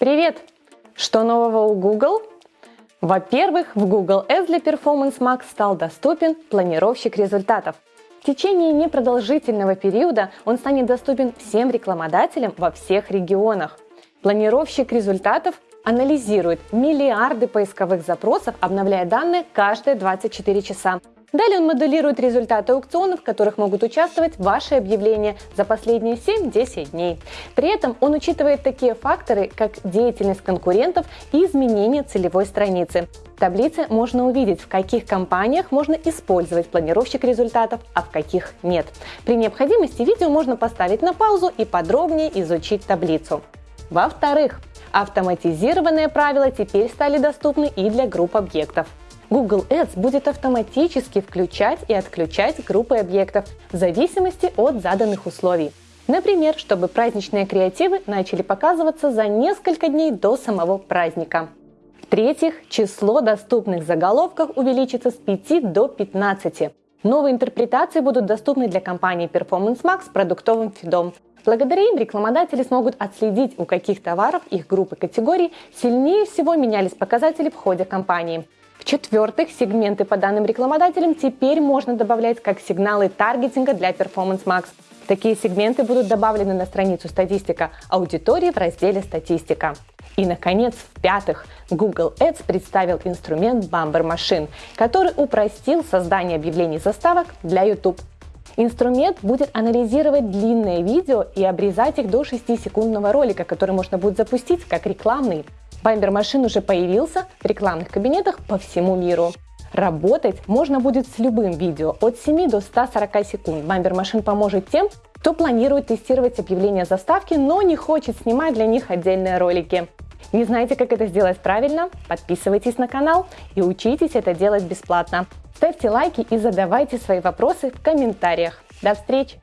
Привет! Что нового у Google? Во-первых, в Google Ads для Performance Max стал доступен планировщик результатов. В течение непродолжительного периода он станет доступен всем рекламодателям во всех регионах. Планировщик результатов анализирует миллиарды поисковых запросов, обновляя данные каждые 24 часа. Далее он моделирует результаты аукционов, в которых могут участвовать ваши объявления за последние 7-10 дней. При этом он учитывает такие факторы, как деятельность конкурентов и изменение целевой страницы. В таблице можно увидеть, в каких компаниях можно использовать планировщик результатов, а в каких нет. При необходимости видео можно поставить на паузу и подробнее изучить таблицу. Во-вторых, автоматизированные правила теперь стали доступны и для групп объектов. Google Ads будет автоматически включать и отключать группы объектов в зависимости от заданных условий. Например, чтобы праздничные креативы начали показываться за несколько дней до самого праздника. В-третьих, число доступных заголовков увеличится с 5 до 15. Новые интерпретации будут доступны для компании Performance Max с продуктовым фидом. Благодаря им рекламодатели смогут отследить, у каких товаров их группы категорий сильнее всего менялись показатели в ходе кампании. В-четвертых, сегменты по данным рекламодателям теперь можно добавлять как сигналы таргетинга для Performance Max. Такие сегменты будут добавлены на страницу «Статистика аудитории» в разделе «Статистика». И, наконец, в-пятых, Google Ads представил инструмент Bumper Machine, который упростил создание объявлений заставок для YouTube. Инструмент будет анализировать длинные видео и обрезать их до 6-секундного ролика, который можно будет запустить как рекламный. Бамбер машин уже появился в рекламных кабинетах по всему миру. Работать можно будет с любым видео от 7 до 140 секунд. Бамбер машин поможет тем, кто планирует тестировать объявления заставки, но не хочет снимать для них отдельные ролики. Не знаете, как это сделать правильно? Подписывайтесь на канал и учитесь это делать бесплатно. Ставьте лайки и задавайте свои вопросы в комментариях. До встречи!